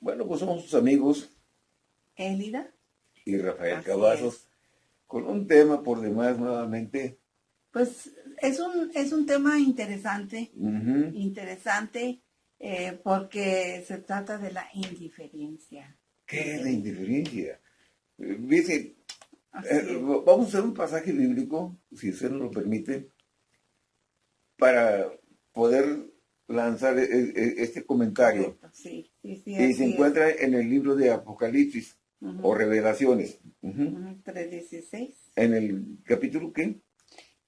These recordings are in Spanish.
Bueno, pues somos sus amigos. Elida. Y Rafael Cavazos. Con un tema por demás nuevamente. Pues es un, es un tema interesante. Interesante eh, porque se trata de la indiferencia. ¿Qué es la indiferencia? Eh, dice, eh, vamos a hacer un pasaje bíblico, si usted nos lo permite, para poder lanzar e, e, este comentario. Sí, y se encuentra en el libro de Apocalipsis o Revelaciones. 3.16. En el capítulo ¿qué?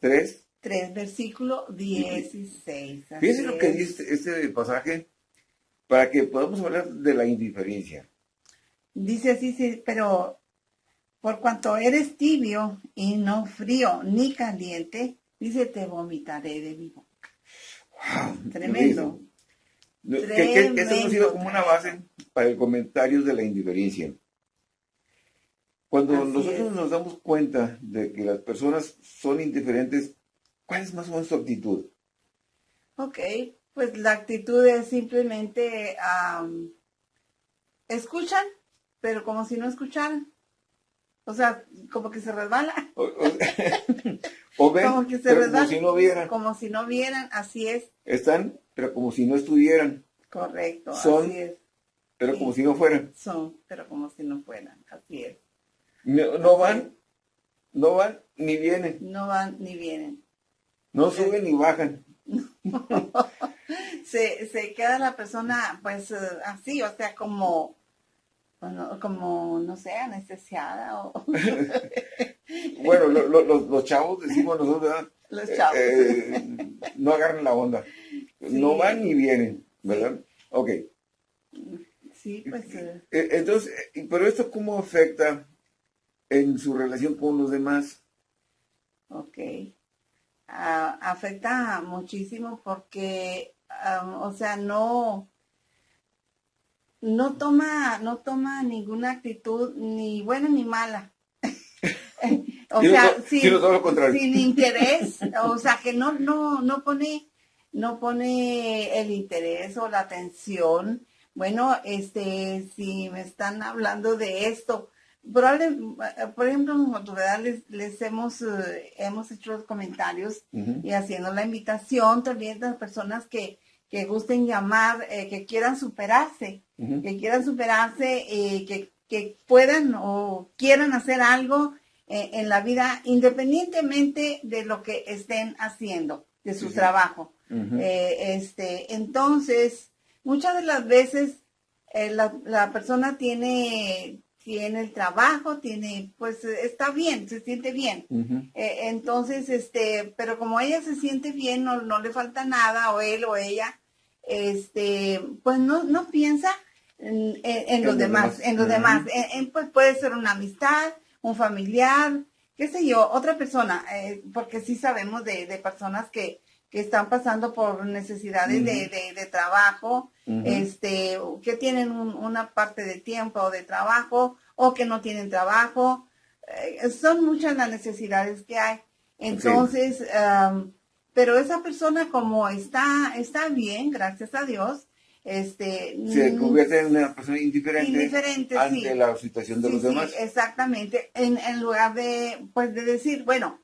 3. 3, versículo 16. Fíjense lo que dice este pasaje para que podamos hablar de la indiferencia. Dice así, sí, pero por cuanto eres tibio y no frío ni caliente, dice, te vomitaré de mi boca. Tremendo. Que, esto ha sido como una base para el comentario de la indiferencia. Cuando nosotros nos damos cuenta de que las personas son indiferentes, ¿cuál es más o menos su actitud? Ok, pues la actitud es simplemente escuchan, pero como si no escucharan. O sea, como que se resbala. O, ven, como, que se como si no vieran. Como si no vieran, así es. Están, pero como si no estuvieran. Correcto, Son, así es. Pero como si no fueran. Son, pero como si no fueran, así es. No, van, no van ni vienen. No van ni vienen. No suben ni bajan. se, se queda la persona pues eh, así, o sea, como como, no sé, anestesiada o... bueno, los, chavos decimos nosotros, ¿verdad? Los chavos. Eh, no agarran la onda. No van ni vienen, ¿verdad? Ok. Sí, pues... Eh. Eh, entonces, pero esto cómo afecta en su relación con los demás? Ok. Ah, afecta muchísimo porque, ah, o sea, no no toma, no toma ninguna actitud ni buena ni mala. o sea, sin, interés, o sea, que no, no, no pone, no pone el interés o la atención. Bueno, este, si me están hablando de esto, probablemente, por ejemplo, nosotros les, les hemos, eh, hemos hecho los comentarios y haciendo la invitación también a las personas que, que gusten llamar, eh, que quieran superarse, que quieran superarse, eh, que, que, puedan o quieran hacer algo eh, en la vida independientemente de lo que estén haciendo, de su trabajo. este, entonces, muchas de las veces la, la, persona tiene, tiene el trabajo, tiene, pues está bien, se siente bien. entonces, este, pero como ella se siente bien, no, no le falta nada, o él o ella, este, pues no, no piensa en, los demás, en los demás. pues puede ser una amistad, un familiar, qué sé yo, otra persona, eh, porque sí sabemos de, personas que, están pasando por necesidades de, trabajo, este, que tienen una parte de tiempo de trabajo, o que no tienen trabajo. Eh, son muchas las necesidades que hay. Entonces, pero esa persona como está, está bien, gracias a Dios, este, se mm, convierte en una persona indiferente, ante la situación de los demás. exactamente, en, en, lugar de, pues, de decir, bueno,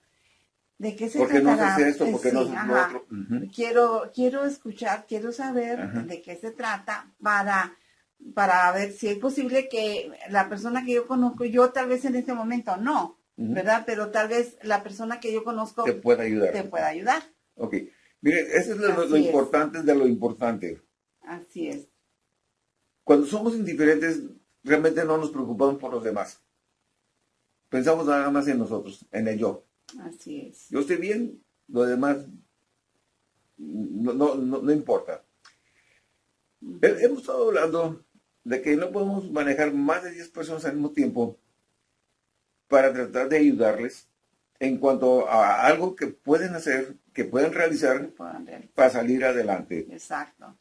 ¿de qué se ¿Por qué no hace esto? ¿Por qué no hace otro? quiero, quiero escuchar, quiero saber de qué se trata para, para ver si es posible que la persona que yo conozco, yo tal vez en este momento no, ¿verdad? Pero tal vez la persona que yo conozco te pueda ayudar. Te pueda ayudar. Ok. Mire, eso es lo, importante de lo importante. Así es. Cuando somos indiferentes, realmente no nos preocupamos por los demás. Pensamos nada más en nosotros, en el yo. Así es. Yo estoy bien, lo demás no, no, no, importa. Hemos estado hablando de que no podemos manejar más de 10 personas al mismo tiempo para tratar de ayudarles en cuanto a algo que pueden hacer, que pueden realizar para salir adelante. Exacto.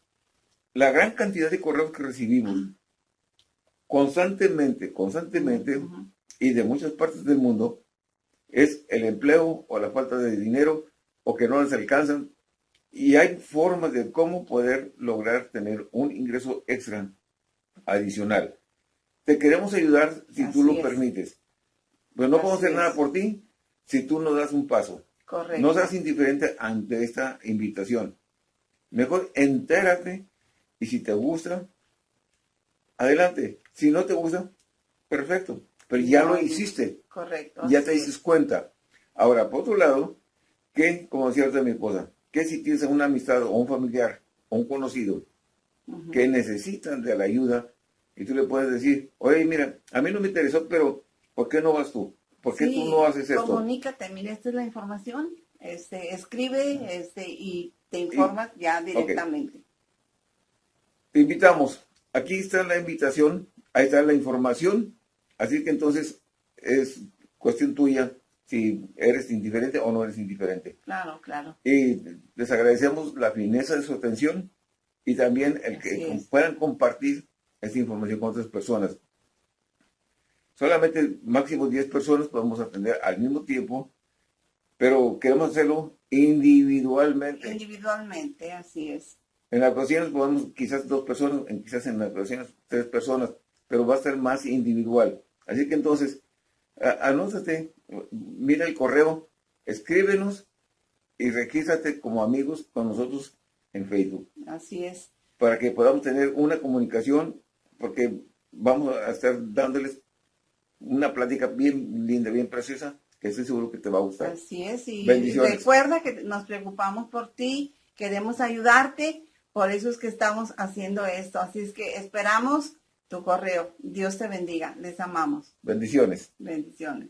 La gran cantidad de correos que recibimos constantemente, constantemente, y de muchas partes del mundo, es el empleo o la falta de dinero o que no les alcanzan. Y hay formas de cómo poder lograr tener un ingreso extra adicional. Te queremos ayudar si tú lo es. permites. Pero no podemos Así hacer nada por ti si tú no das un paso. Correcto. No seas indiferente ante esta invitación. Mejor entérate y si te gusta, adelante. Si no te gusta, perfecto. Pero ya lo hiciste, Correcto. ya te es. dices cuenta. Ahora, por otro lado, que, como decía ahorita mi esposa, que si tienes una amistad o un familiar o un conocido que necesitan de la ayuda y tú le puedes decir, oye, mira, a mí no me interesó, pero ¿por qué no vas tú? ¿Por qué Sí, tú no haces esto? Comunícate, mira, esta es la información. Este, escribe este, y te informas ya directamente. Te invitamos. Aquí está la invitación, ahí está la información. Así que entonces es cuestión tuya si eres indiferente o no eres indiferente. Claro, claro. Y les agradecemos la fineza de su atención y también el que es. puedan compartir esta información con otras personas. Solamente máximo 10 personas podemos atender al mismo tiempo, pero queremos hacerlo individualmente. Individualmente, así es. En las ocasiones podemos quizás dos personas, en- quizás en las ocasiones tres personas, pero va a ser más individual. Así que entonces, a- anótate, mira el correo, escríbenos y regístrate como amigos con nosotros en Facebook Así es. para que podamos tener una comunicación, porque vamos a estar dándoles una plática bien linda, bien preciosa, que estoy seguro que te va a gustar. Así es. Y recuerda que nos preocupamos por ti, queremos ayudarte, por eso es que estamos haciendo esto. Así es que esperamos tu correo. Dios te bendiga. Les amamos. Bendiciones. Bendiciones.